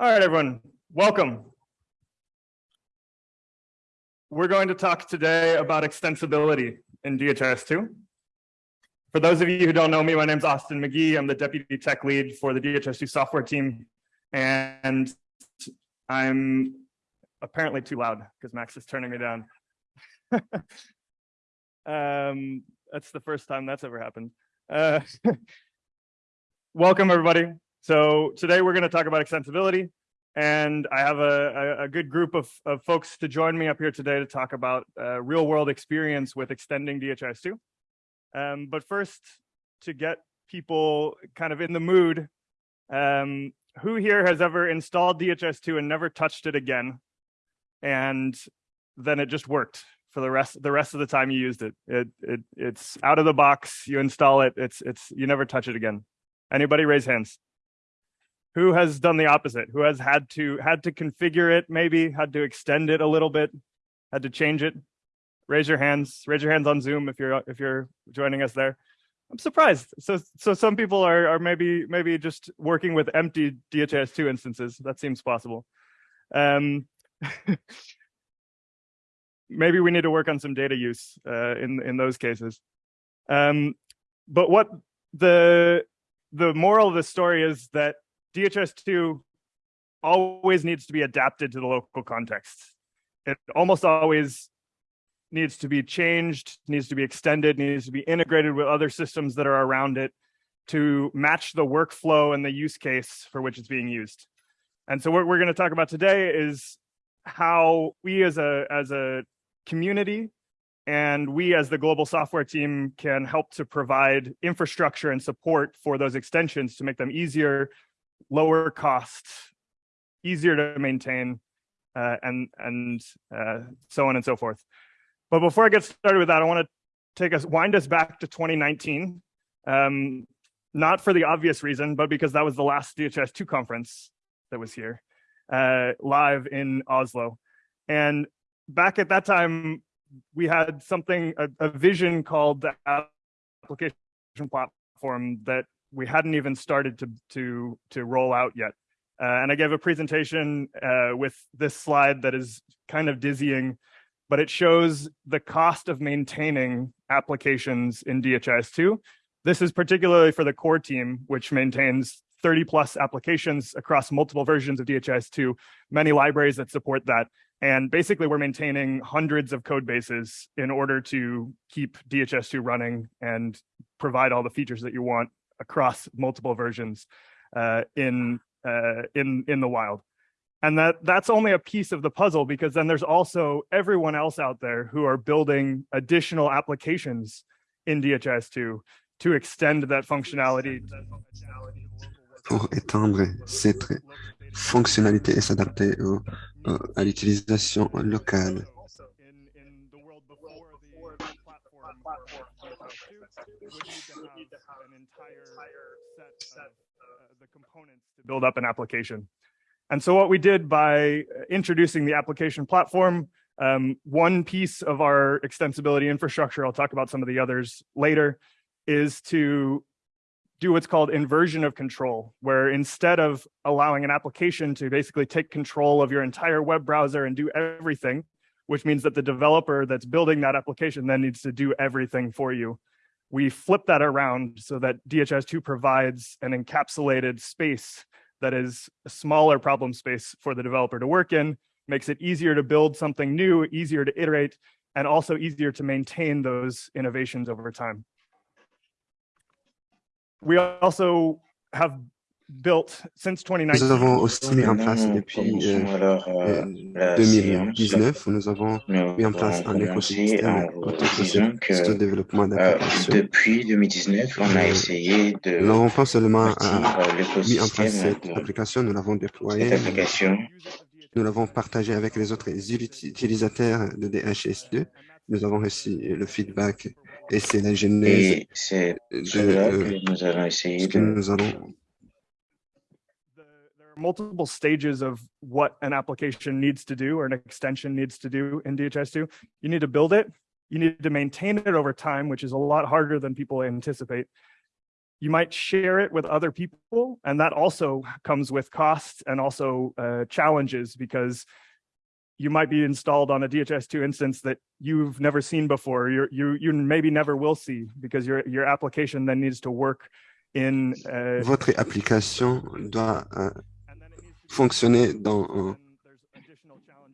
All right, everyone, welcome. We're going to talk today about extensibility in DHIS2. For those of you who don't know me, my name is Austin McGee. I'm the deputy tech lead for the DHIS2 software team. And I'm apparently too loud because Max is turning me down. um, that's the first time that's ever happened. Uh, welcome, everybody. So today we're going to talk about extensibility. And I have a, a, a good group of, of, folks to join me up here today to talk about uh, real world experience with extending DHIS2. Um, but first, to get people kind of in the mood, um, who here has ever installed DHS2 and never touched it again? And then it just worked for the rest the rest of the time you used it. It it it's out of the box. You install it. It's it's you never touch it again. Anybody raise hands? Who has done the opposite? Who has had to had to configure it? Maybe had to extend it a little bit. Had to change it. Raise your hands. Raise your hands on Zoom if you're if you're joining us there. I'm surprised. So so some people are are maybe maybe just working with empty dhs2 instances. That seems possible. Um, maybe we need to work on some data use uh, in in those cases. Um, but what the the moral of the story is that DHIS2 always needs to be adapted to the local context. It almost always needs to be changed, needs to be extended, needs to be integrated with other systems that are around it to match the workflow and the use case for which it's being used. And so what we're going to talk about today is how we as a as a community and we as the global software team can help to provide infrastructure and support for those extensions to make them easier, lower cost, easier to maintain, uh, and and uh, so on and so forth. But before I get started with that, I want to take us wind us back to 2019. Um, not for the obvious reason, but because that was the last DHS2 conference that was here, uh, live in Oslo. And back at that time, we had something, a, a vision called the application platform that we hadn't even started to to to roll out yet. Uh, and I gave a presentation uh, with this slide that is kind of dizzying, but it shows the cost of maintaining applications in DHIS2. This is particularly for the core team, which maintains 30 plus applications across multiple versions of DHIS2, many libraries that support that. And basically we're maintaining hundreds of code bases in order to keep DHS2 running and provide all the features that you want across multiple versions uh, in, uh, in, in the wild. And that that's only a piece of the puzzle because then there's also everyone else out there who are building additional applications in DHIS2 to extend that functionality. Pour étendre cette fonctionnalité et s'adapter à l'utilisation locale. To build up an application. And so what we did by introducing the application platform, um, one piece of our extensibility infrastructure, I'll talk about some of the others later, is to do what's called inversion of control, where instead of allowing an application to basically take control of your entire web browser and do everything, which means that the developer that's building that application then needs to do everything for you. We flip that around so that DHS2 provides an encapsulated space that is a smaller problem space for the developer to work in, makes it easier to build something new, easier to iterate, and also easier to maintain those innovations over time. We also have built since 2019. Nous avons aussi mis en place depuis euh, 2019, nous avons mis en place un écosystème de développement d'applications. Depuis 2019, on a essayé de. Nous n'avons pas seulement mis en place cette application, nous l'avons déployée. Nous l'avons partagé avec les autres utilisateurs de DHS2. Nous avons reçu le feedback et c'est la genèse de que nous allons essayer ce que nous allons multiple stages of what an application needs to do or an extension needs to do in DHS2. You need to build it. You need to maintain it over time, which is a lot harder than people anticipate. you might share it with other people, and that also comes with costs and also uh, challenges because you might be installed on a DHS2 instance that you've never seen before. You're, you you maybe never will see because your your application then needs to work in. Uh, Votre application doit uh, fonctionner dans un,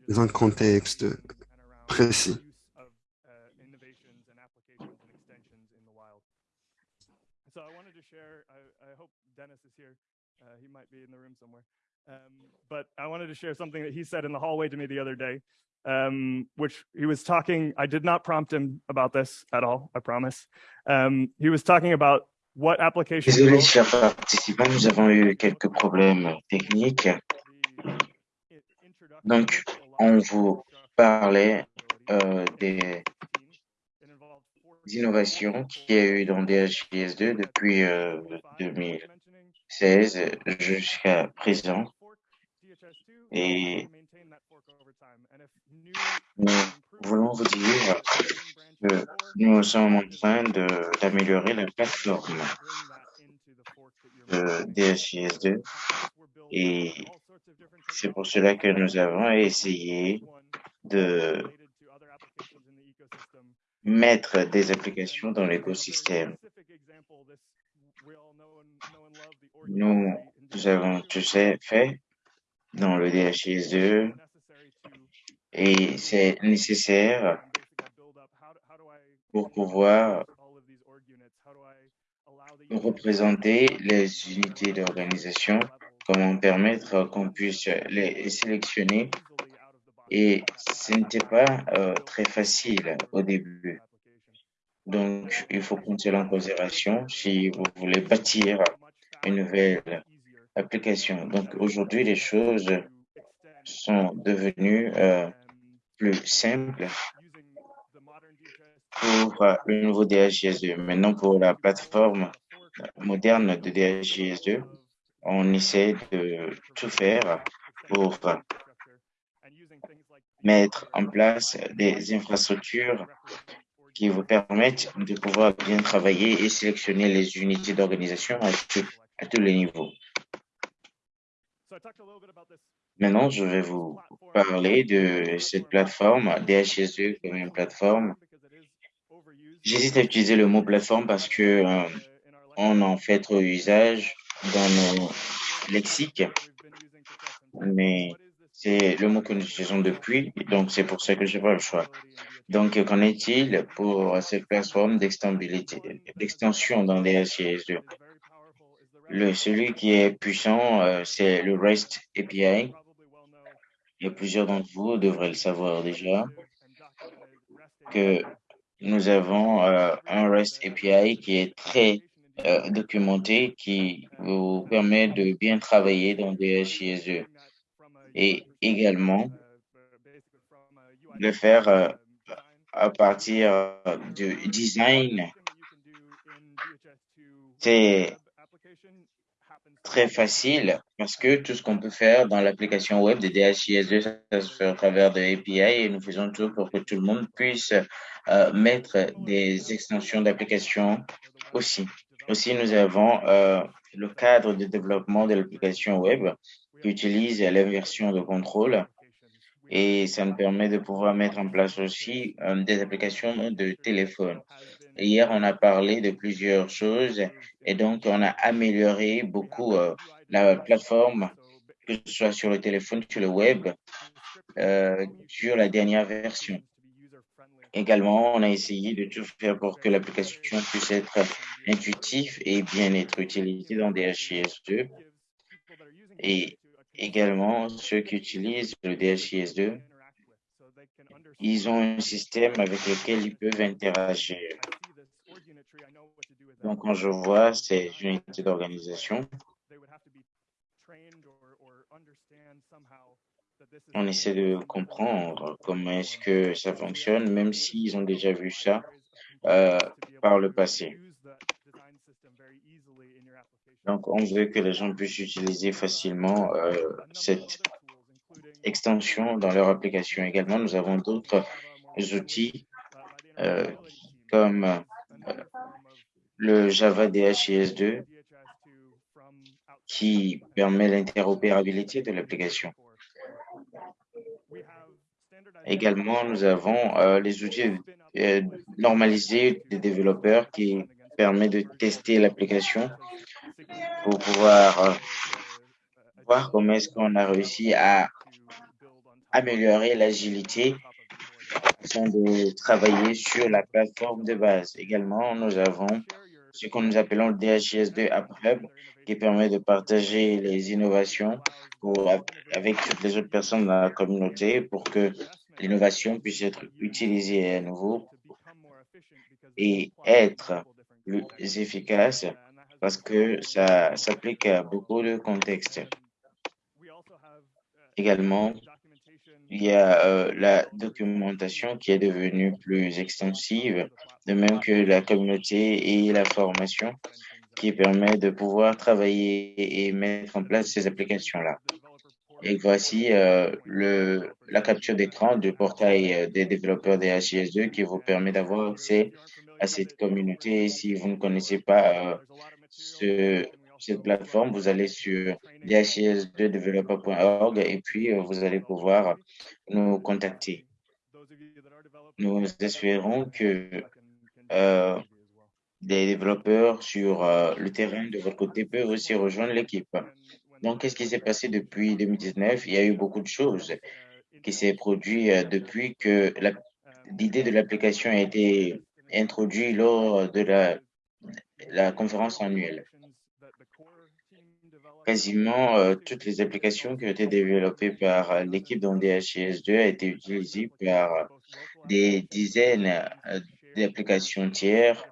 dans un contexte précis. So I wanted to share. I, I hope Dennis is here. Uh, he might be in the room somewhere. Um, but I wanted to share something that he said in the hallway to me the other day, um, which he was talking. I did not prompt him about this at all. I promise. Um, he was talking about what application. Désolé, chers participants, nous avons eu quelques problèmes techniques. Donc, on vous parlait euh, des innovations qu'il y a eu dans DHIS2 depuis euh, 2016 jusqu'à présent. Et nous voulons vous dire nous sommes en train d'améliorer la plateforme de DHIS2 et c'est pour cela que nous avons essayé de mettre des applications dans l'écosystème. Nous, nous avons tout ça fait dans le DHIS2 et c'est nécessaire pour pouvoir représenter les unités d'organisation, comment permettre qu'on puisse les sélectionner et ce n'était pas euh, très facile au début. Donc, il faut prendre cela en considération si vous voulez bâtir une nouvelle application. Donc, aujourd'hui, les choses sont devenues euh, plus simples pour euh, le nouveau DHIS2. Maintenant, pour la plateforme moderne de DHIS2, on essaie de tout faire pour mettre en place des infrastructures qui vous permettent de pouvoir bien travailler et sélectionner les unités d'organisation à, à tous les niveaux. Maintenant, je vais vous parler de cette plateforme, DHSE comme une plateforme. J'hésite à utiliser le mot plateforme parce que euh, on en fait trop usage dans nos lexiques, mais c'est le mot que nous utilisons depuis, donc c'est pour ça que je pas le choix. Donc, qu'en est-il pour cette plateforme d'extension dans les 2 Le, celui qui est puissant, euh, c'est le REST API. A plusieurs d'entre vous devraient le savoir déjà que nous avons euh, un REST API qui est très euh, documenté, qui vous permet de bien travailler dans DHIS2 et également le faire euh, à partir du design. C'est très facile parce que tout ce qu'on peut faire dans l'application web de DHIS2, ça se fait à travers des API et nous faisons tout pour que tout le monde puisse euh, mettre des extensions d'application aussi. Aussi, nous avons euh, le cadre de développement de l'application web qui utilise la version de contrôle et ça nous permet de pouvoir mettre en place aussi euh, des applications de téléphone. hier, on a parlé de plusieurs choses et donc on a amélioré beaucoup la plateforme, que ce soit sur le téléphone, sur le web, euh, sur la dernière version. Également, on a essayé de tout faire pour que l'application puisse être intuitive et bien être utilisée dans DHIS2. Et Également, ceux qui utilisent le DHIS2, ils ont un système avec lequel ils peuvent interagir. Donc, quand je vois ces unités d'organisation, on essaie de comprendre comment est-ce que ça fonctionne, même s'ils ont déjà vu ça euh, par le passé. Donc, on veut que les gens puissent utiliser facilement euh, cette extension dans leur application. Également, nous avons d'autres outils euh, comme le Java DHIS2 qui permet l'interopérabilité de l'application. Également, nous avons euh, les outils euh, normalisés des développeurs qui permet de tester l'application pour pouvoir euh, voir comment est-ce qu'on a réussi à améliorer l'agilité de travailler sur la plateforme de base. Également, nous avons ce que nous appelons le DHIS2 App qui permet de partager les innovations avec toutes les autres personnes dans la communauté pour que l'innovation puisse être utilisée à nouveau et être plus efficace parce que ça s'applique à beaucoup de contextes. Également, il y a euh, la documentation qui est devenue plus extensive, de même que la communauté et la formation qui permet de pouvoir travailler et mettre en place ces applications-là. Et voici euh, le, la capture d'écran du portail euh, des développeurs des HIS2 qui vous permet d'avoir accès à cette communauté. Si vous ne connaissez pas euh, ce, cette plateforme, vous allez sur dhis2developer.org et puis vous allez pouvoir nous contacter. Nous espérons que euh, des développeurs sur le terrain de votre côté peuvent aussi rejoindre l'équipe. Donc, qu'est-ce qui s'est passé depuis 2019? Il y a eu beaucoup de choses qui s'est produit euh, depuis que l'idée de l'application a été introduite lors de la, conférence annuelle. Quasiment euh, toutes les applications qui ont été développées par l'équipe dans DHIS2 a été utilisées par des dizaines euh, d'applications tiers,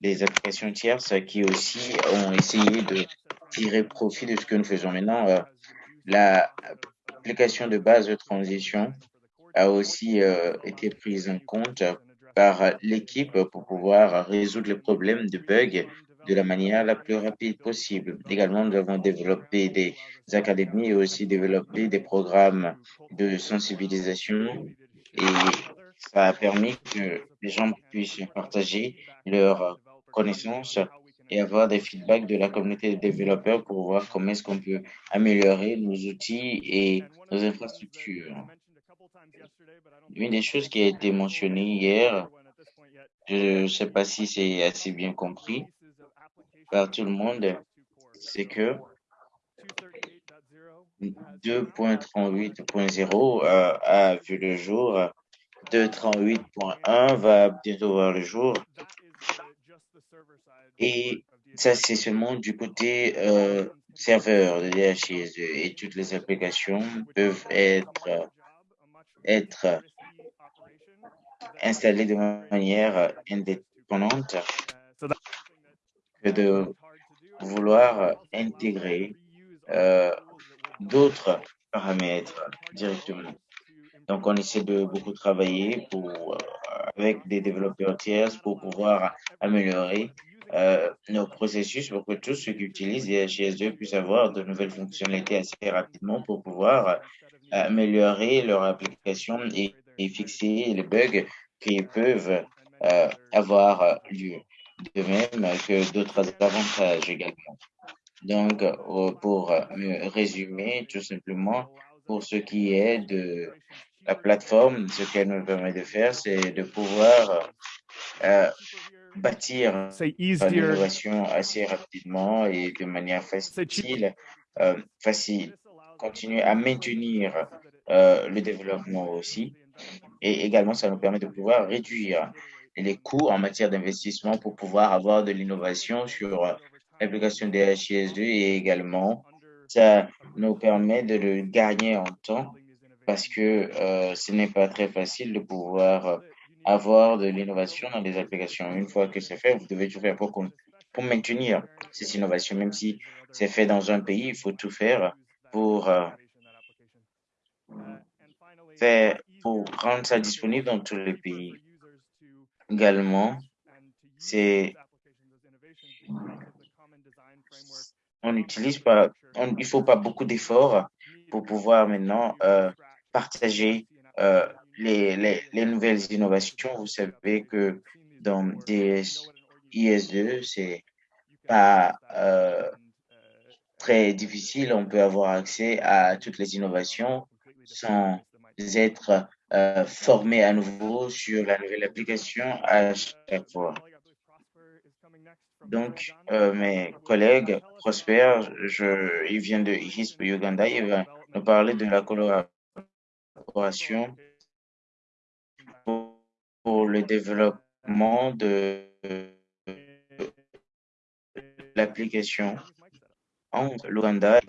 des applications tierces qui aussi ont essayé de tirer profit de ce que nous faisons maintenant. Euh, L'application de base de transition a aussi euh, été prise en compte par l'équipe pour pouvoir résoudre les problèmes de bugs de la manière la plus rapide possible. Également, nous avons développé des académies et aussi développé des programmes de sensibilisation et ça a permis que les gens puissent partager leurs connaissances et avoir des feedbacks de la communauté des développeurs pour voir comment est-ce qu'on peut améliorer nos outils et nos infrastructures. Une des choses qui a été mentionnée hier, je ne sais pas si c'est assez bien compris par tout le monde, c'est que 2.38.0 a vu le jour, 2.38.1 va bientôt voir le jour et ça, c'est seulement du côté euh, serveur de DHIS2 et toutes les applications peuvent être, être installées de manière indépendante que de vouloir intégrer euh, d'autres paramètres directement. Donc, on essaie de beaucoup travailler pour, euh, avec des développeurs tiers pour pouvoir améliorer euh, nos processus pour que tous ceux qui utilisent DHIS2 puissent avoir de nouvelles fonctionnalités assez rapidement pour pouvoir euh, améliorer leur application et, fixer les bugs qui peuvent euh, avoir lieu. De même que d'autres avantages également. Donc, pour résumer, tout simplement, pour ce qui est de la plateforme, ce qu'elle nous permet de faire, c'est de pouvoir euh, bâtir l'innovation assez rapidement et de manière facile, euh, facile, continuer à maintenir euh, le développement aussi. Et également, ça nous permet de pouvoir réduire les coûts en matière d'investissement pour pouvoir avoir de l'innovation sur l'application des HIS2 et également, ça nous permet de le gagner en temps parce que euh, ce n'est pas très facile de pouvoir avoir de l'innovation dans des applications. Une fois que c'est fait, vous devez tout faire pour, pour maintenir ces innovations. Même si c'est fait dans un pays, il faut tout faire pour, euh, faire, pour rendre ça disponible dans tous les pays. Également, c'est on n'utilise pas, on, il faut pas beaucoup d'efforts pour pouvoir maintenant euh, partager euh, les, les, les, nouvelles innovations. Vous savez que dans DS, IS2, c'est pas très difficile. On peut avoir accès à toutes les innovations sans être formé à nouveau sur la nouvelle application à chaque fois. Donc, mes collègues, Prosper, je, il vient de HISP Uganda, il va nous parler de la pour le développement de l'application en l'Ouganda.